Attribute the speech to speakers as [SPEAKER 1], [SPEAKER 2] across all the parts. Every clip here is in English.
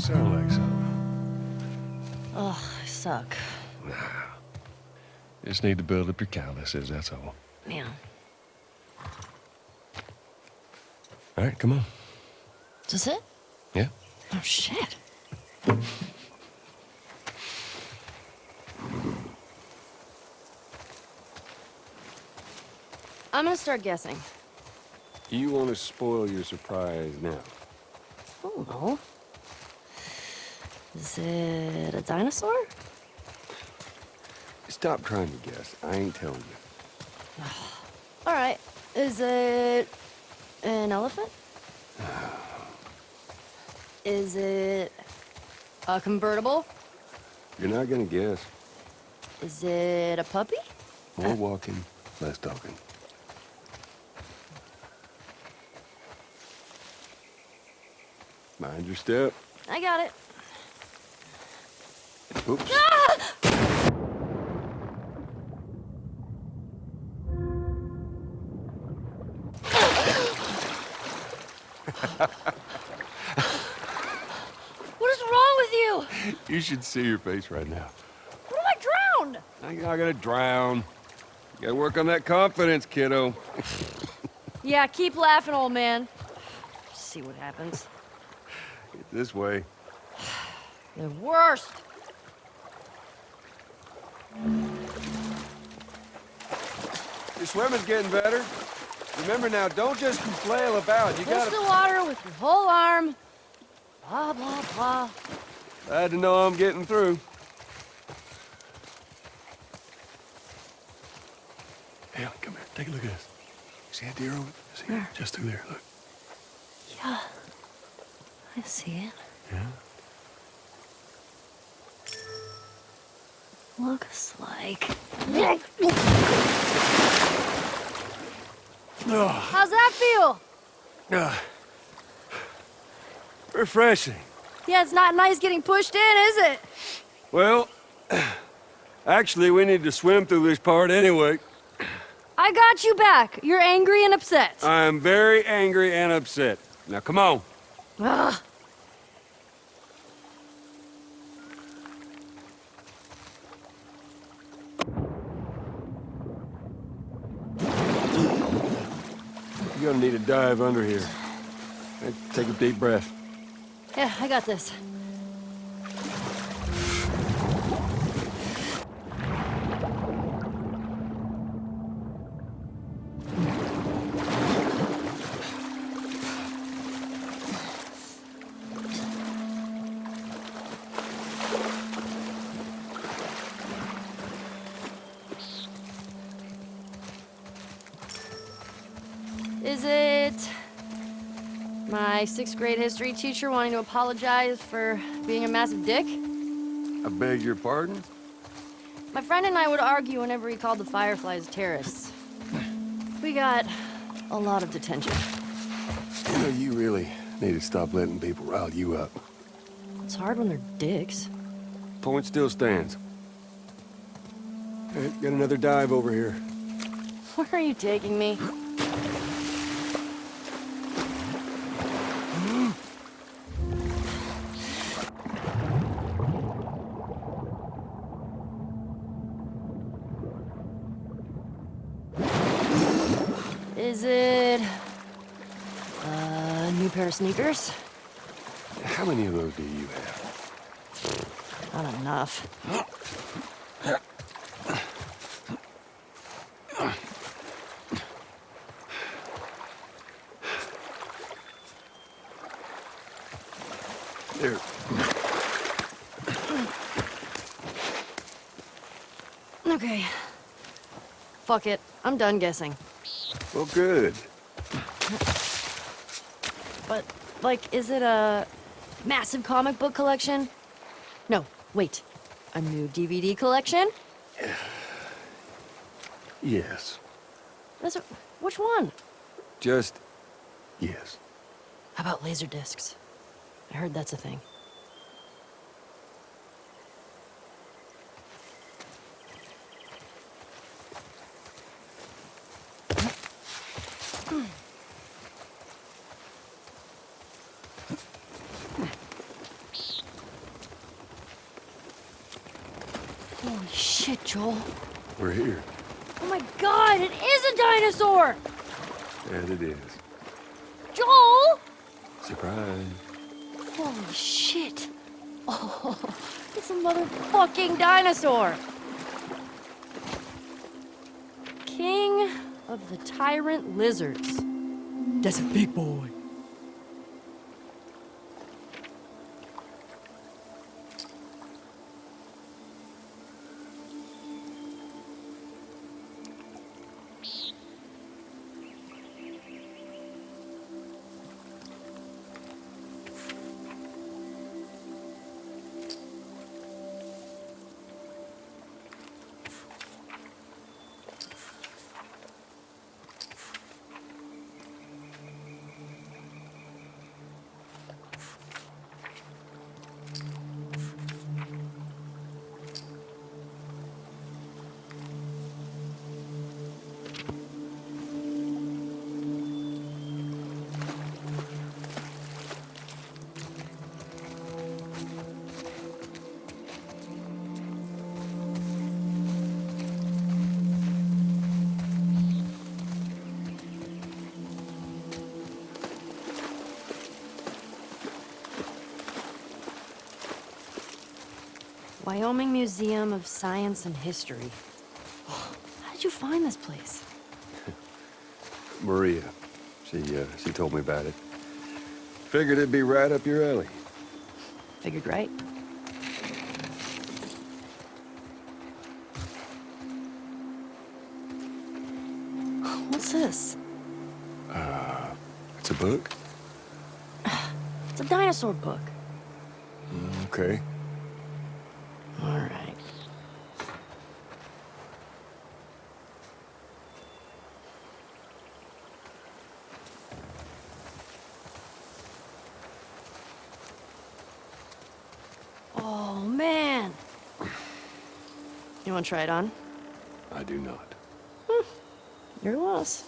[SPEAKER 1] Starting to sound like something.
[SPEAKER 2] Ugh, I suck.
[SPEAKER 1] Just need to build up your calluses, that's all.
[SPEAKER 2] Yeah.
[SPEAKER 1] All right, come on.
[SPEAKER 2] Is it?
[SPEAKER 1] Yeah?
[SPEAKER 2] Oh, shit. I'm gonna start guessing.
[SPEAKER 3] You want to spoil your surprise now?
[SPEAKER 2] Oh, no. Is it a dinosaur?
[SPEAKER 3] Stop trying to guess. I ain't telling you.
[SPEAKER 2] All right. Is it an elephant? Is it a convertible?
[SPEAKER 3] You're not gonna guess.
[SPEAKER 2] Is it a puppy?
[SPEAKER 3] More walking, less talking. Mind your step.
[SPEAKER 2] I got it.
[SPEAKER 3] Oops.
[SPEAKER 2] What is wrong with you?
[SPEAKER 3] You should see your face right now.
[SPEAKER 2] What if I drowned?
[SPEAKER 3] You're not gonna drown. You gotta work on that confidence, kiddo.
[SPEAKER 2] Yeah, keep laughing, old man. See what happens.
[SPEAKER 3] This way.
[SPEAKER 2] The worst.
[SPEAKER 3] Your swimming's getting better. Remember now, don't just flail about. You
[SPEAKER 2] Push
[SPEAKER 3] gotta...
[SPEAKER 2] the water with your whole arm. Blah, blah, blah.
[SPEAKER 3] Glad to know I'm getting through.
[SPEAKER 1] Hey, come here. Take a look at this. See that deer over See it? Just through there. Look.
[SPEAKER 2] Yeah. I see it.
[SPEAKER 1] Yeah?
[SPEAKER 2] Looks like. How's that feel?
[SPEAKER 1] ah. refreshing.
[SPEAKER 2] Yeah, it's not nice getting pushed in, is it?
[SPEAKER 3] Well, actually, we need to swim through this part anyway.
[SPEAKER 2] I got you back. You're angry and upset.
[SPEAKER 3] I am very angry and upset. Now, come on.
[SPEAKER 2] Ugh.
[SPEAKER 3] You're gonna need a dive under here. Take a deep breath.
[SPEAKER 2] Yeah, I got this. Is it my sixth grade history teacher wanting to apologize for being a massive dick?
[SPEAKER 3] I beg your pardon?
[SPEAKER 2] My friend and I would argue whenever he called the Fireflies terrorists. We got a lot of detention.
[SPEAKER 3] You know, you really need to stop letting people rile you up.
[SPEAKER 2] It's hard when they're dicks.
[SPEAKER 3] Point still stands. Hey, got another dive over here.
[SPEAKER 2] Where are you taking me? New pair of sneakers?
[SPEAKER 3] How many of those do you have?
[SPEAKER 2] Not enough.
[SPEAKER 3] There.
[SPEAKER 2] Okay. Fuck it. I'm done guessing.
[SPEAKER 3] Well, good.
[SPEAKER 2] But, like, is it a massive comic book collection? No, wait. A new DVD collection?
[SPEAKER 3] Yes.
[SPEAKER 2] That's a, which one?
[SPEAKER 3] Just yes.
[SPEAKER 2] How about laser discs? I heard that's a thing. Shit, Joel.
[SPEAKER 3] We're here.
[SPEAKER 2] Oh my god, it is a dinosaur!
[SPEAKER 3] As it is.
[SPEAKER 2] Joel!
[SPEAKER 3] Surprise.
[SPEAKER 2] Holy shit. Oh, it's a motherfucking dinosaur. King of the tyrant lizards. That's a big boy. Wyoming Museum of Science and History. How did you find this place?
[SPEAKER 3] Maria. She, uh, she told me about it. Figured it'd be right up your alley.
[SPEAKER 2] Figured right. What's this?
[SPEAKER 3] Uh, It's a book?
[SPEAKER 2] It's a dinosaur book.
[SPEAKER 3] Okay.
[SPEAKER 2] All right. Oh, man. You want to try it on?
[SPEAKER 3] I do not. Hmm.
[SPEAKER 2] Your loss.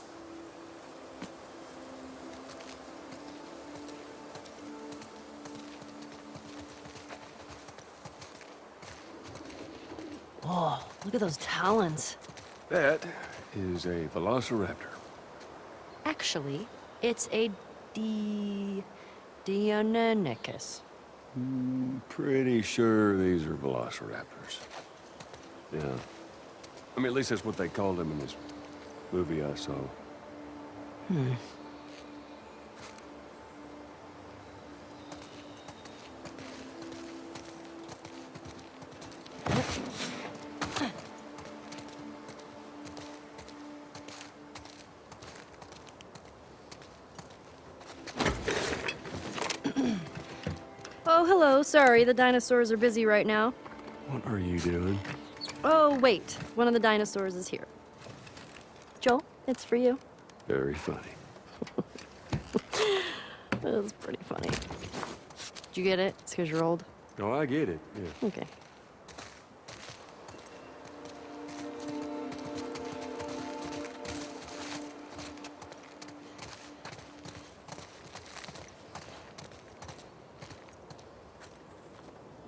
[SPEAKER 2] Oh, look at those talons.
[SPEAKER 3] That is a velociraptor.
[SPEAKER 2] Actually, it's a D. Deinonychus.
[SPEAKER 3] Hmm, pretty sure these are velociraptors. Yeah. I mean, at least that's what they called him in this movie I saw. Hmm.
[SPEAKER 2] Oh, hello. Sorry, the dinosaurs are busy right now.
[SPEAKER 3] What are you doing?
[SPEAKER 2] Oh, wait. One of the dinosaurs is here. Joel, it's for you.
[SPEAKER 3] Very funny.
[SPEAKER 2] That was pretty funny. Did you get it? It's because you're old.
[SPEAKER 3] Oh, I get it. Yeah.
[SPEAKER 2] Okay.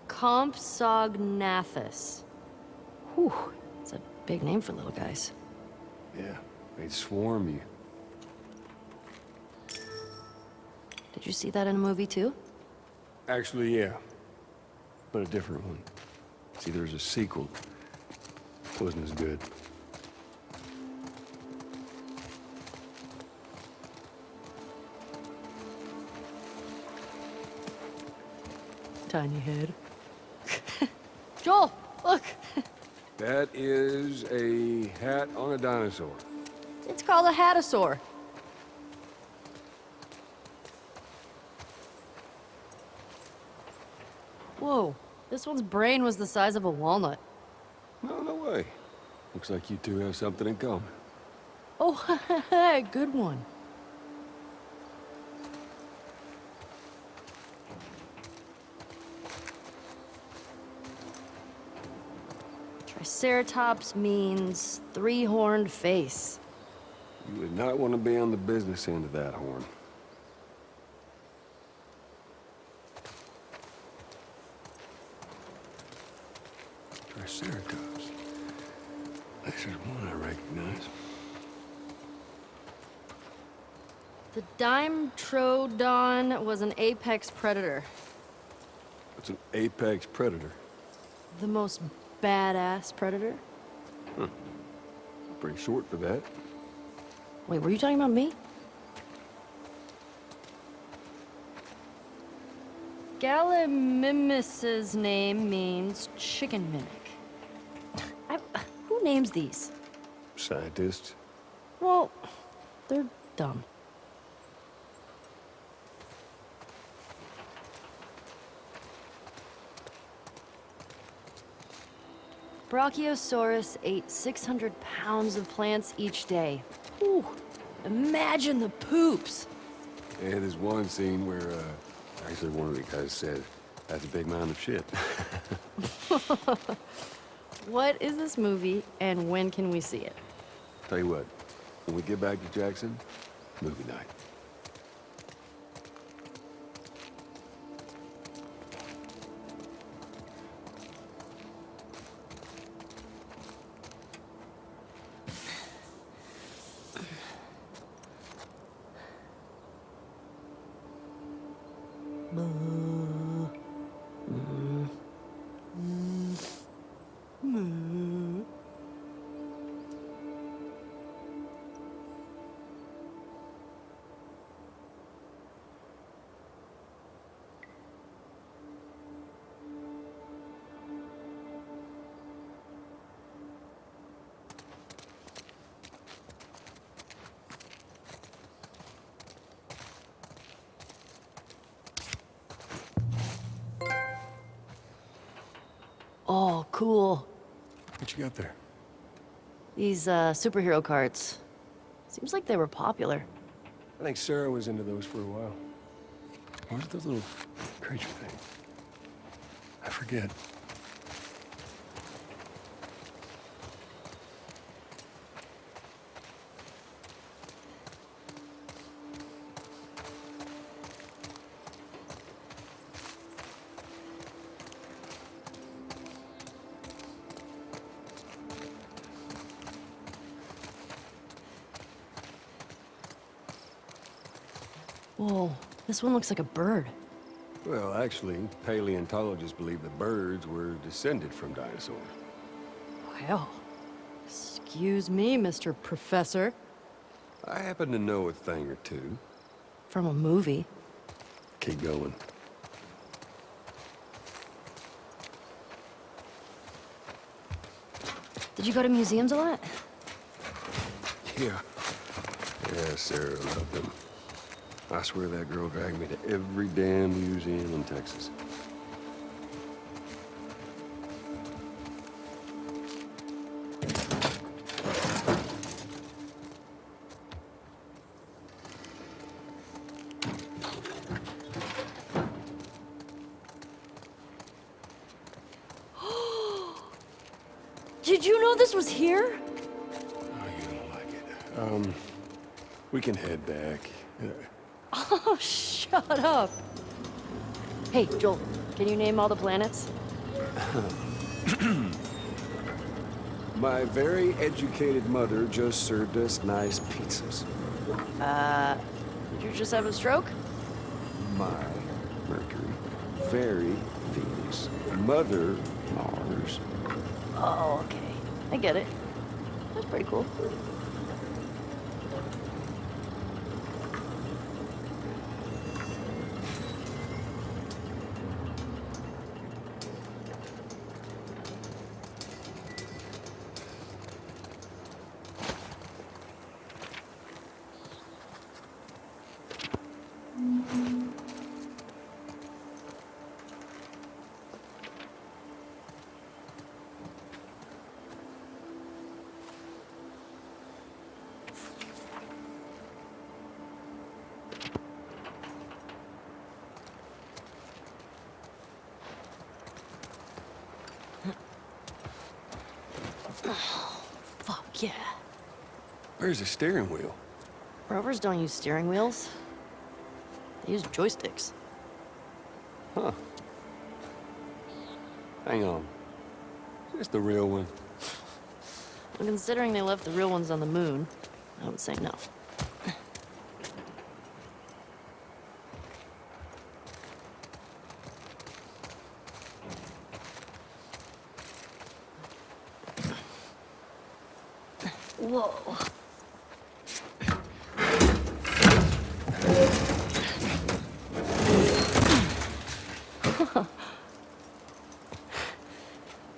[SPEAKER 2] Compsognathus. Whew, it's a big name for little guys.
[SPEAKER 3] Yeah. They'd swarm you.
[SPEAKER 2] Did you see that in a movie too?
[SPEAKER 3] Actually, yeah. But a different one. See, there's a sequel. Wasn't as good.
[SPEAKER 2] Tiny head. Joel, look.
[SPEAKER 3] That is a hat on a dinosaur.
[SPEAKER 2] It's called a hatasaur. Whoa, this one's brain was the size of a walnut.
[SPEAKER 3] No, no way. Looks like you two have something in common.
[SPEAKER 2] Oh, good one. Triceratops means three-horned face.
[SPEAKER 3] You would not want to be on the business end of that horn. Triceratops. There's one I recognize.
[SPEAKER 2] The Dimetrodon was an apex predator.
[SPEAKER 3] It's an apex predator.
[SPEAKER 2] The most badass predator.
[SPEAKER 3] Pretty short for that.
[SPEAKER 2] Wait, were you talking about me? Gallimimus's name means chicken mimic. I, who names these?
[SPEAKER 3] Scientists.
[SPEAKER 2] Well, they're dumb. Brachiosaurus ate 600 pounds of plants each day. Whew, imagine the poops.
[SPEAKER 3] And there's one scene where, uh, actually one of the guys said, that's a big mound of shit.
[SPEAKER 2] What is this movie, and when can we see it?
[SPEAKER 3] Tell you what, when we get back to Jackson, movie night.
[SPEAKER 2] Cool.
[SPEAKER 3] What you got there?
[SPEAKER 2] These, uh, superhero cards. Seems like they were popular.
[SPEAKER 4] I think Sarah was into those for a while.
[SPEAKER 3] What are those little creature things? I forget.
[SPEAKER 2] Whoa, this one looks like a bird.
[SPEAKER 3] Well, actually, paleontologists believe the birds were descended from dinosaurs.
[SPEAKER 2] Well, excuse me, Mr. Professor.
[SPEAKER 3] I happen to know a thing or two.
[SPEAKER 2] From a movie.
[SPEAKER 3] Keep going.
[SPEAKER 2] Did you go to museums a lot?
[SPEAKER 3] Yeah. Yeah, Sarah loved them. I swear that girl dragged me to every damn museum in Texas.
[SPEAKER 2] Did you know this was here?
[SPEAKER 3] Oh, you don't like it. Um, we can head back.
[SPEAKER 2] Oh, shut up. Hey, Joel, can you name all the planets?
[SPEAKER 3] My very educated mother just served us nice pizzas.
[SPEAKER 2] Uh, did you just have a stroke?
[SPEAKER 3] My Mercury, very Venus, mother Mars.
[SPEAKER 2] Oh, okay. I get it. That's pretty cool.
[SPEAKER 3] Where's the steering wheel?
[SPEAKER 2] Rovers don't use steering wheels. They use joysticks.
[SPEAKER 3] Huh. Hang on. Is this the real one?
[SPEAKER 2] Well, considering they left the real ones on the moon, I would say no. Whoa.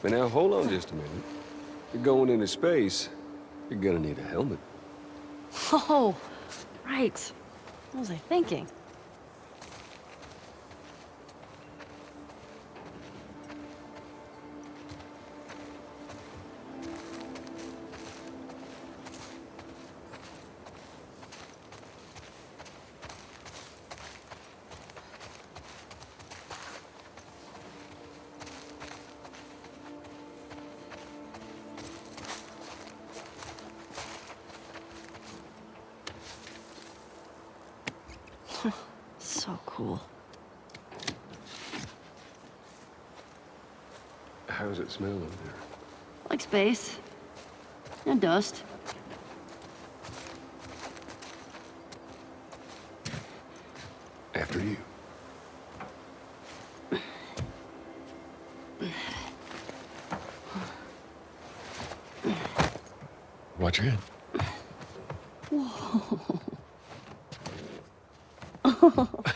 [SPEAKER 3] But now, hold on just a minute. You're going into space. You're gonna need a helmet.
[SPEAKER 2] Oh, right. What was I thinking? So cool.
[SPEAKER 3] How does it smell in there?
[SPEAKER 2] Like space. And dust.
[SPEAKER 3] After you. Watch your head.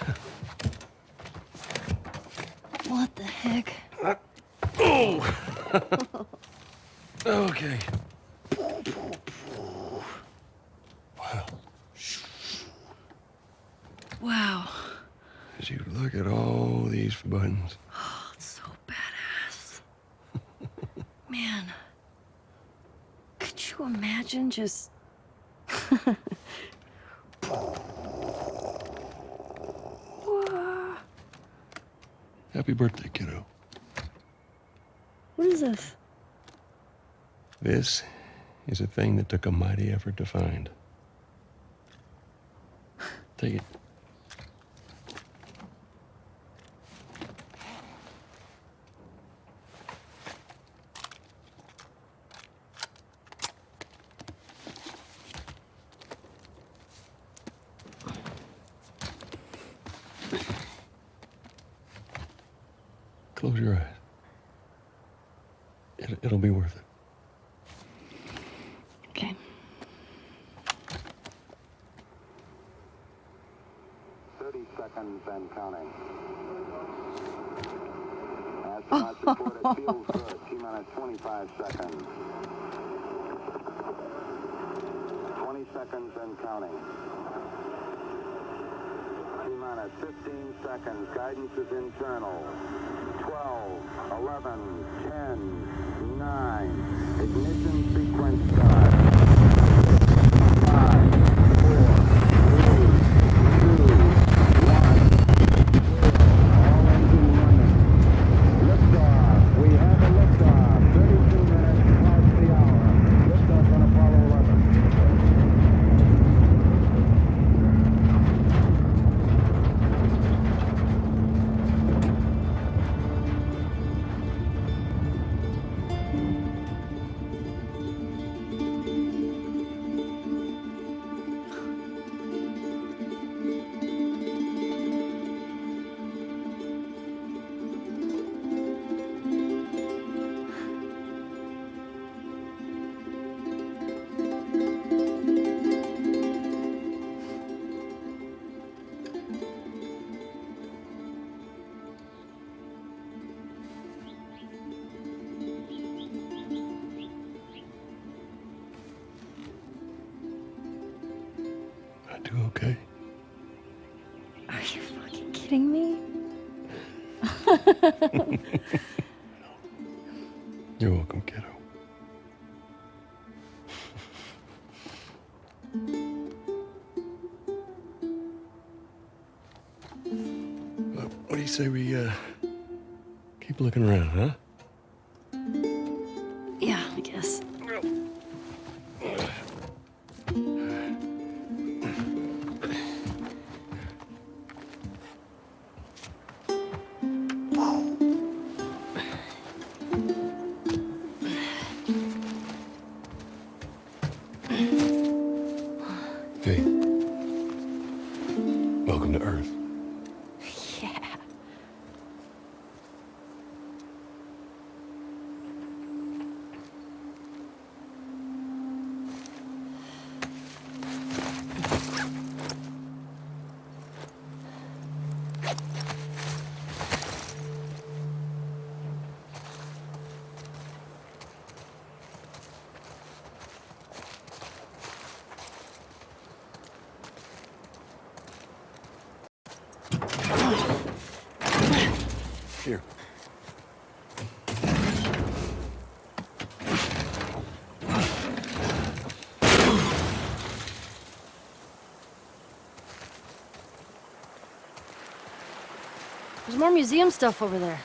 [SPEAKER 2] What the heck?
[SPEAKER 3] Uh, okay. Wow.
[SPEAKER 2] Wow.
[SPEAKER 3] As you look at all these buttons.
[SPEAKER 2] Oh, it's so badass. Man. Could you imagine just.
[SPEAKER 3] Happy birthday, kiddo.
[SPEAKER 2] This?
[SPEAKER 3] This is a thing that took a mighty effort to find. Take it. Close your eyes. It, it'll be worth it.
[SPEAKER 2] Okay.
[SPEAKER 5] Thirty seconds and counting. Astronauts report it feels good. T minus 25 seconds. 20 seconds and counting. T minus 15 seconds. Guidance is internal. 12, 11, 10, 9. Ignition sequence
[SPEAKER 3] okay.
[SPEAKER 2] Are you fucking kidding me? There's more museum stuff over there.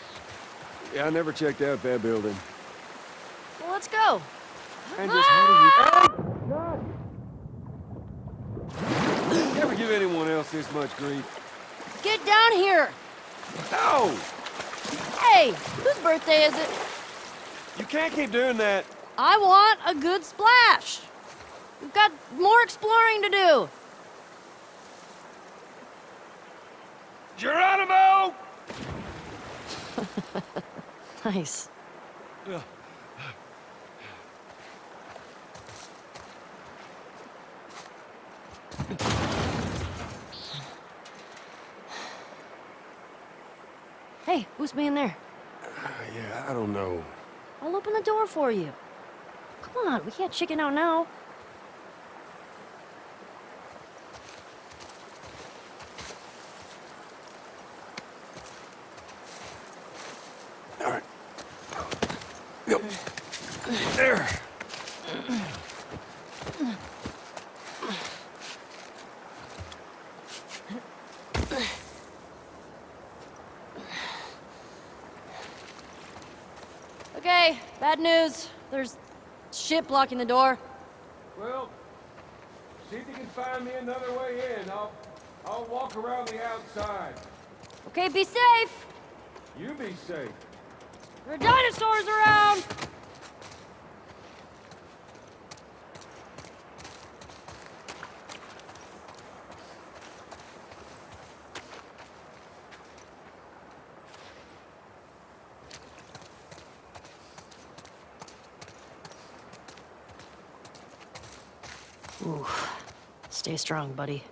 [SPEAKER 3] Yeah, I never checked out that building.
[SPEAKER 2] Well, let's go.
[SPEAKER 3] Andres, how do you... Ah! You ever give anyone else this much grief?
[SPEAKER 2] Get down here.
[SPEAKER 3] No!
[SPEAKER 2] Hey, whose birthday is it?
[SPEAKER 3] You can't keep doing that.
[SPEAKER 2] I want a good splash. We've got more exploring to do.
[SPEAKER 3] Geronimo!
[SPEAKER 2] Nice. Hey, who's being there?
[SPEAKER 3] Uh, yeah, I don't know.
[SPEAKER 2] I'll open the door for you. Come on, we can't chicken out now.
[SPEAKER 3] All right. Go. There.
[SPEAKER 2] Okay, bad news. There's shit blocking the door.
[SPEAKER 4] Well, see if you can find me another way in. I'll, I'll walk around the outside.
[SPEAKER 2] Okay, be safe.
[SPEAKER 4] You be safe.
[SPEAKER 2] There are dinosaurs around. Stay strong, buddy.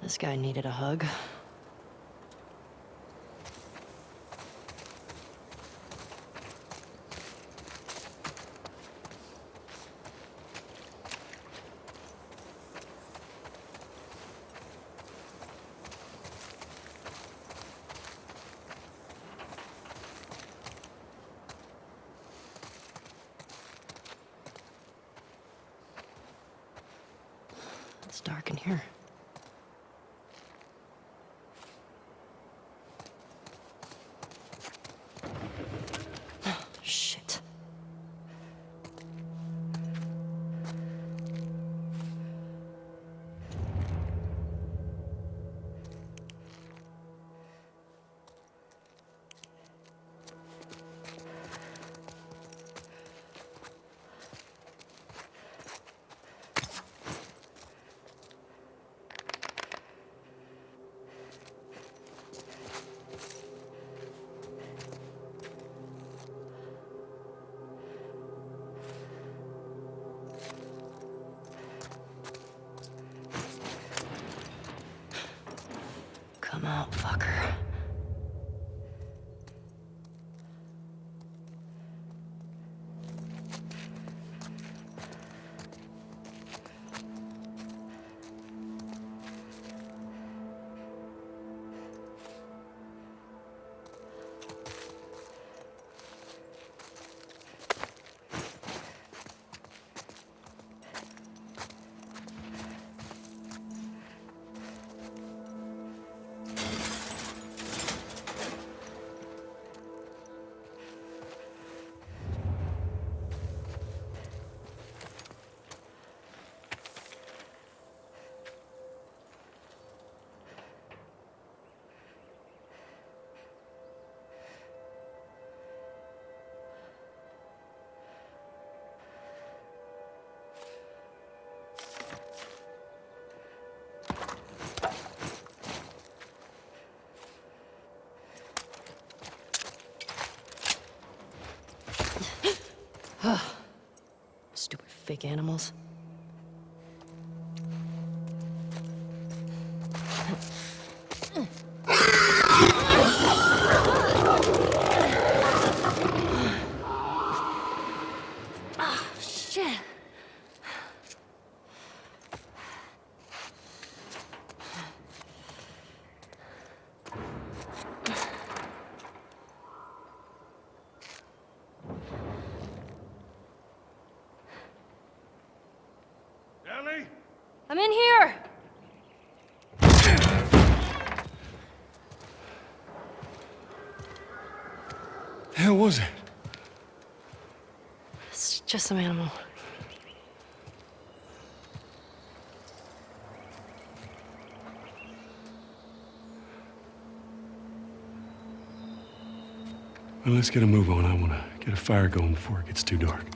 [SPEAKER 2] This guy needed a hug. It's dark in here. Come fake animals. Ah, I'm in here!
[SPEAKER 3] The hell was it?
[SPEAKER 2] It's just some animal.
[SPEAKER 3] Well, let's get a move on. I want to get a fire going before it gets too dark.